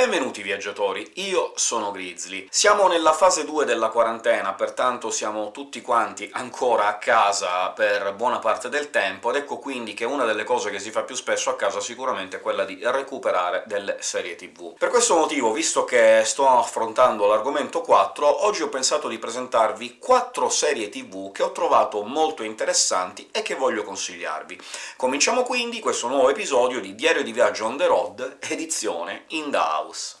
Benvenuti viaggiatori, io sono Grizzly. Siamo nella fase 2 della quarantena, pertanto siamo tutti quanti ancora a casa per buona parte del tempo, ed ecco quindi che una delle cose che si fa più spesso a casa sicuramente è quella di recuperare delle serie TV. Per questo motivo, visto che sto affrontando l'argomento 4, oggi ho pensato di presentarvi 4 serie TV che ho trovato molto interessanti e che voglio consigliarvi. Cominciamo quindi questo nuovo episodio di Diario di Viaggio on the road, edizione in the house.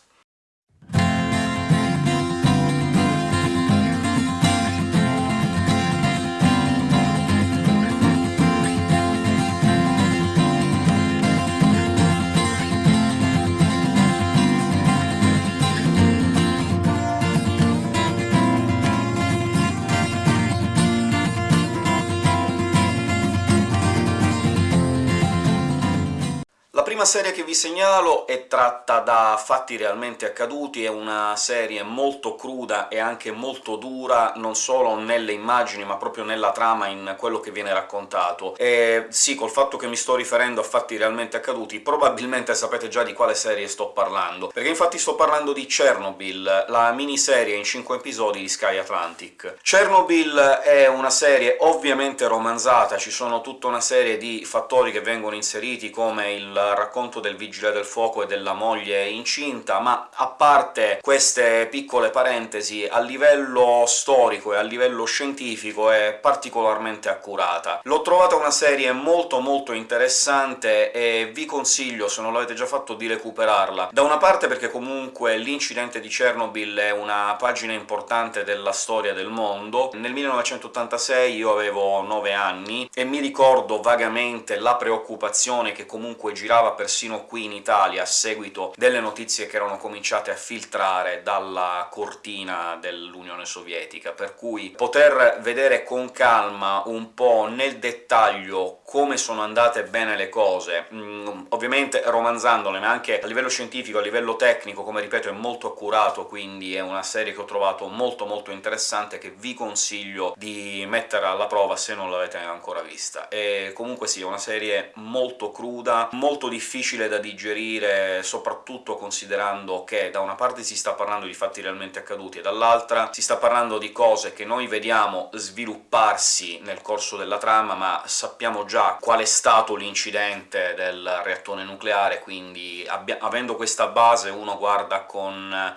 Prima serie che vi segnalo è tratta da fatti realmente accaduti, è una serie molto cruda e anche molto dura, non solo nelle immagini ma proprio nella trama, in quello che viene raccontato. E sì, col fatto che mi sto riferendo a fatti realmente accaduti, probabilmente sapete già di quale serie sto parlando, perché infatti sto parlando di Chernobyl, la miniserie in 5 episodi di Sky Atlantic. Chernobyl è una serie ovviamente romanzata, ci sono tutta una serie di fattori che vengono inseriti, come il racconto racconto del vigile del fuoco e della moglie incinta, ma a parte queste piccole parentesi, a livello storico e a livello scientifico è particolarmente accurata. L'ho trovata una serie molto molto interessante e vi consiglio, se non l'avete già fatto, di recuperarla. Da una parte perché comunque l'incidente di Chernobyl è una pagina importante della storia del mondo. Nel 1986 io avevo 9 anni, e mi ricordo vagamente la preoccupazione che comunque girava persino qui in Italia, a seguito delle notizie che erano cominciate a filtrare dalla cortina dell'Unione Sovietica, per cui poter vedere con calma un po' nel dettaglio come sono andate bene le cose, mm, ovviamente romanzandole, ma anche a livello scientifico, a livello tecnico, come ripeto è molto accurato, quindi è una serie che ho trovato molto molto interessante, che vi consiglio di mettere alla prova se non l'avete ancora vista. E comunque sì, è una serie molto cruda, molto difficile da digerire, soprattutto considerando che da una parte si sta parlando di fatti realmente accaduti, e dall'altra si sta parlando di cose che noi vediamo svilupparsi nel corso della trama, ma sappiamo già qual è stato l'incidente del reattore nucleare, quindi avendo questa base uno guarda con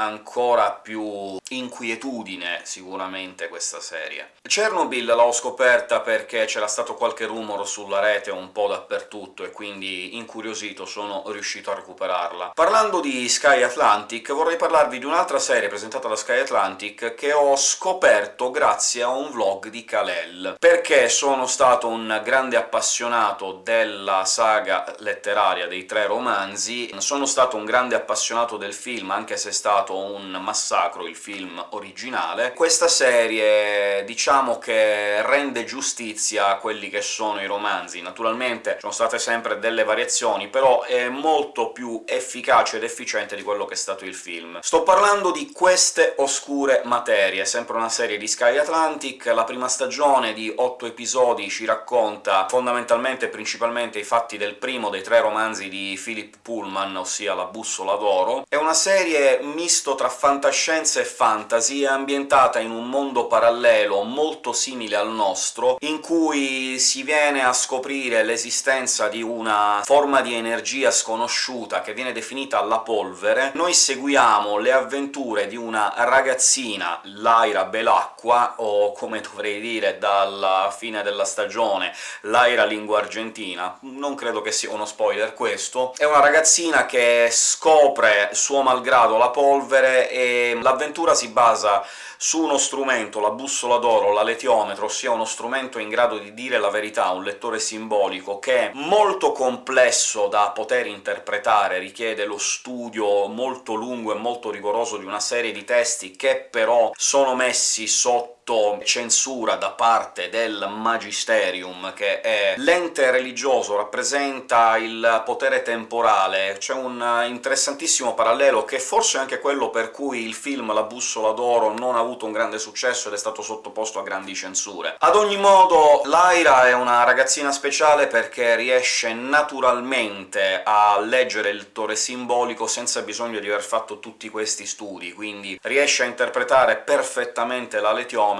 ancora più inquietudine sicuramente questa serie. Chernobyl l'ho scoperta perché c'era stato qualche rumore sulla rete un po' dappertutto, e quindi incuriosito sono riuscito a recuperarla. Parlando di Sky Atlantic, vorrei parlarvi di un'altra serie presentata da Sky Atlantic che ho scoperto grazie a un vlog di Kalel. Perché sono stato un grande appassionato della saga letteraria dei tre romanzi, sono stato un grande appassionato del film, anche se è stato stato un massacro il film originale. Questa serie, diciamo che rende giustizia a quelli che sono i romanzi. Naturalmente sono state sempre delle variazioni, però è molto più efficace ed efficiente di quello che è stato il film. Sto parlando di Queste oscure materie, sempre una serie di Sky Atlantic. La prima stagione di otto episodi ci racconta fondamentalmente e principalmente i fatti del primo dei tre romanzi di Philip Pullman, ossia La bussola d'oro. È una serie mista misto tra fantascienza e fantasy, è ambientata in un mondo parallelo molto simile al nostro, in cui si viene a scoprire l'esistenza di una forma di energia sconosciuta che viene definita la polvere. Noi seguiamo le avventure di una ragazzina, Lyra Belacqua, o come dovrei dire dalla fine della stagione, Lyra lingua argentina, non credo che sia uno spoiler questo. È una ragazzina che scopre, suo malgrado, la polvere polvere, e l'avventura si basa su uno strumento, la bussola d'oro, l'aletiometro, ossia uno strumento in grado di dire la verità, un lettore simbolico, che è molto complesso da poter interpretare, richiede lo studio molto lungo e molto rigoroso di una serie di testi che però sono messi sotto autocensura da parte del Magisterium, che è l'ente religioso, rappresenta il potere temporale. C'è un interessantissimo parallelo, che forse è anche quello per cui il film La bussola d'oro non ha avuto un grande successo ed è stato sottoposto a grandi censure. Ad ogni modo, Lyra è una ragazzina speciale perché riesce naturalmente a leggere il tore simbolico senza bisogno di aver fatto tutti questi studi, quindi riesce a interpretare perfettamente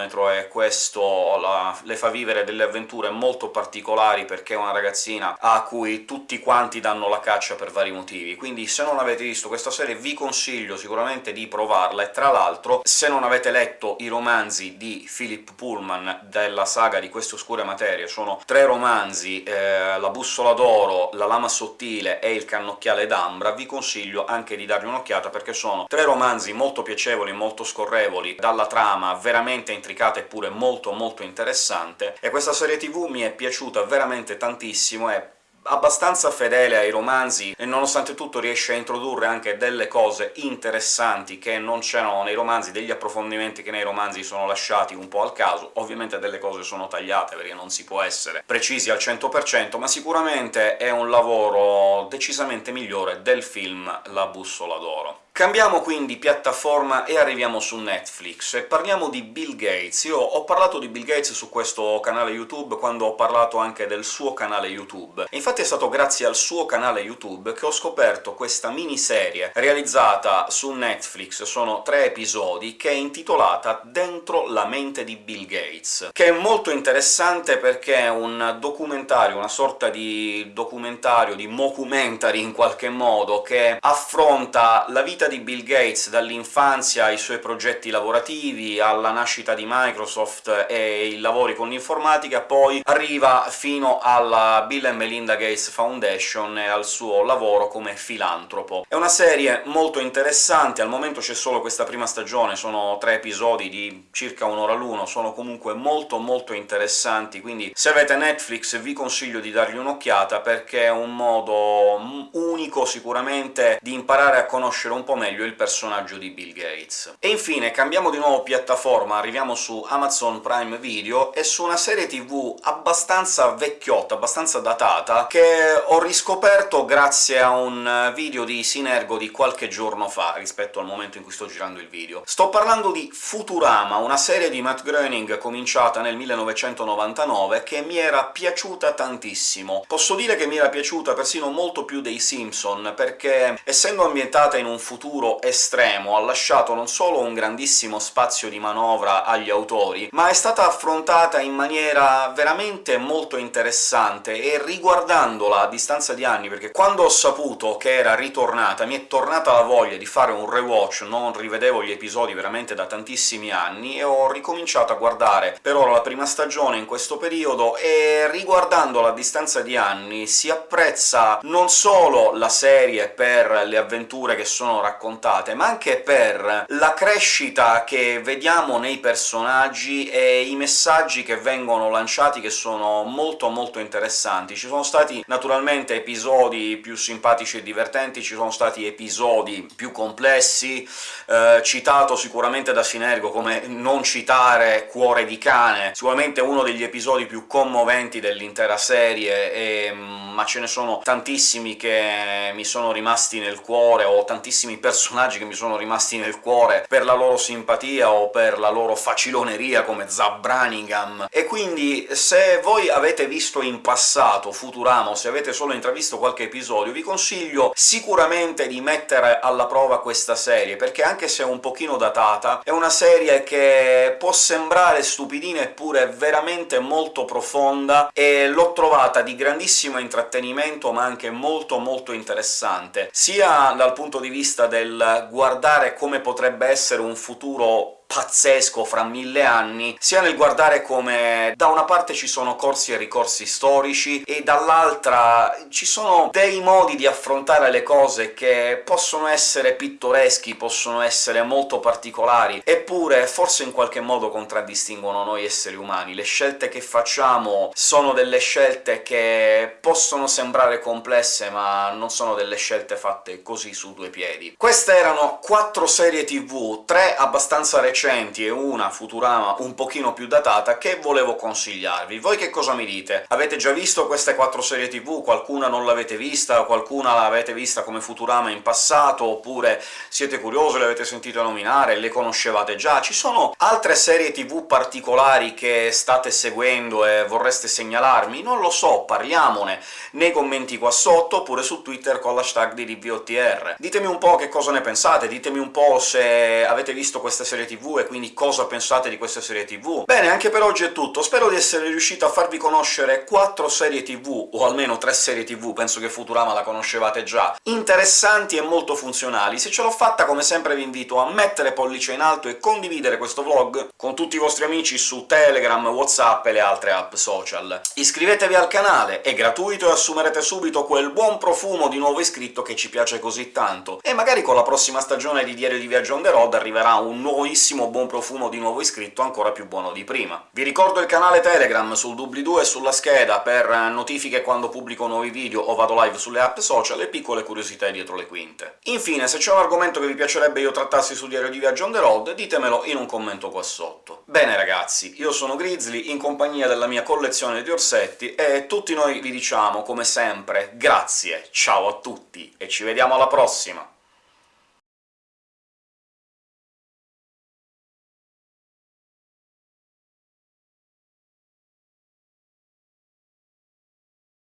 l'aletiometro, e questo la, le fa vivere delle avventure molto particolari, perché è una ragazzina a cui tutti quanti danno la caccia per vari motivi. Quindi se non avete visto questa serie vi consiglio sicuramente di provarla, e tra l'altro se non avete letto i romanzi di Philip Pullman della saga di Queste oscure materie, sono tre romanzi, eh, La bussola d'oro, La lama sottile e Il cannocchiale d'ambra, vi consiglio anche di dargli un'occhiata, perché sono tre romanzi molto piacevoli, molto scorrevoli, dalla trama veramente intricata eppure molto molto interessante, e questa serie tv mi è piaciuta veramente tantissimo, è abbastanza fedele ai romanzi, e nonostante tutto riesce a introdurre anche delle cose interessanti che non c'erano nei romanzi, degli approfondimenti che nei romanzi sono lasciati un po' al caso. Ovviamente delle cose sono tagliate, perché non si può essere precisi al 100%, ma sicuramente è un lavoro decisamente migliore del film La bussola d'oro. Cambiamo quindi piattaforma e arriviamo su Netflix, e parliamo di Bill Gates. Io ho parlato di Bill Gates su questo canale YouTube quando ho parlato anche del suo canale YouTube, e infatti è stato grazie al suo canale YouTube che ho scoperto questa miniserie realizzata su Netflix, sono tre episodi, che è intitolata Dentro la mente di Bill Gates, che è molto interessante perché è un documentario, una sorta di documentario, di mockumentary in qualche modo, che affronta la vita di Bill Gates dall'infanzia ai suoi progetti lavorativi, alla nascita di Microsoft e i lavori con l'informatica, poi arriva fino alla Bill Melinda Gates Foundation e al suo lavoro come filantropo. È una serie molto interessante, al momento c'è solo questa prima stagione, sono tre episodi di circa un'ora l'uno, sono comunque molto molto interessanti, quindi se avete Netflix vi consiglio di dargli un'occhiata, perché è un modo unico sicuramente di imparare a conoscere un po' meglio il personaggio di Bill Gates. E infine cambiamo di nuovo piattaforma, arriviamo su Amazon Prime Video, e su una serie tv abbastanza vecchiotta, abbastanza datata, che ho riscoperto grazie a un video di Sinergo di qualche giorno fa, rispetto al momento in cui sto girando il video. Sto parlando di Futurama, una serie di Matt Groening cominciata nel 1999, che mi era piaciuta tantissimo. Posso dire che mi era piaciuta persino molto più dei Simpson, perché essendo ambientata in un futuro futuro estremo, ha lasciato non solo un grandissimo spazio di manovra agli autori, ma è stata affrontata in maniera veramente molto interessante, e riguardandola a distanza di anni, perché quando ho saputo che era ritornata mi è tornata la voglia di fare un rewatch, non rivedevo gli episodi veramente da tantissimi anni, e ho ricominciato a guardare per ora la prima stagione in questo periodo, e riguardandola a distanza di anni si apprezza non solo la serie per le avventure che sono raccontate, raccontate, ma anche per la crescita che vediamo nei personaggi e i messaggi che vengono lanciati, che sono molto molto interessanti. Ci sono stati naturalmente episodi più simpatici e divertenti, ci sono stati episodi più complessi, eh, citato sicuramente da Sinergo come non citare Cuore di cane, sicuramente uno degli episodi più commoventi dell'intera serie, e, mm, ma ce ne sono tantissimi che mi sono rimasti nel cuore, o tantissimi personaggi che mi sono rimasti nel cuore per la loro simpatia o per la loro faciloneria, come Zab Branningham, e quindi se voi avete visto in passato Futurama, o se avete solo intravisto qualche episodio, vi consiglio sicuramente di mettere alla prova questa serie, perché anche se è un pochino datata, è una serie che può sembrare stupidina eppure veramente molto profonda, e l'ho trovata di grandissimo intrattenimento, ma anche molto molto interessante, sia dal punto di vista del guardare come potrebbe essere un futuro pazzesco fra mille anni, sia nel guardare come da una parte ci sono corsi e ricorsi storici, e dall'altra ci sono dei modi di affrontare le cose che possono essere pittoreschi, possono essere molto particolari, eppure forse in qualche modo contraddistinguono noi esseri umani. Le scelte che facciamo sono delle scelte che possono sembrare complesse, ma non sono delle scelte fatte così su due piedi. Queste erano quattro serie tv, tre abbastanza recenti recenti e una Futurama un pochino più datata che volevo consigliarvi. Voi che cosa mi dite? Avete già visto queste quattro serie tv? Qualcuna non l'avete vista? Qualcuna l'avete vista come Futurama in passato? Oppure siete curiosi, le avete sentite nominare, le conoscevate già? Ci sono altre serie tv particolari che state seguendo e vorreste segnalarmi? Non lo so, parliamone nei commenti qua sotto, oppure su Twitter con l'hashtag di DVOTR. Ditemi un po' che cosa ne pensate, ditemi un po' se avete visto queste serie tv e quindi cosa pensate di queste serie tv. Bene, anche per oggi è tutto, spero di essere riuscito a farvi conoscere quattro serie tv, o almeno tre serie tv, penso che Futurama la conoscevate già, interessanti e molto funzionali. Se ce l'ho fatta, come sempre vi invito a mettere pollice in alto e condividere questo vlog con tutti i vostri amici su Telegram, WhatsApp e le altre app social. Iscrivetevi al canale, è gratuito e assumerete subito quel buon profumo di nuovo iscritto che ci piace così tanto, e magari con la prossima stagione di Diario di Viaggio on the road arriverà un nuovissimo buon profumo di nuovo iscritto ancora più buono di prima. Vi ricordo il canale Telegram sul doobly-doo e sulla scheda per notifiche quando pubblico nuovi video o vado live sulle app social e piccole curiosità dietro le quinte. Infine, se c'è un argomento che vi piacerebbe io trattassi su Diario di Viaggio on the road, ditemelo in un commento qua sotto. Bene ragazzi, io sono Grizzly, in compagnia della mia collezione di orsetti, e tutti noi vi diciamo, come sempre, grazie, ciao a tutti, e ci vediamo alla prossima!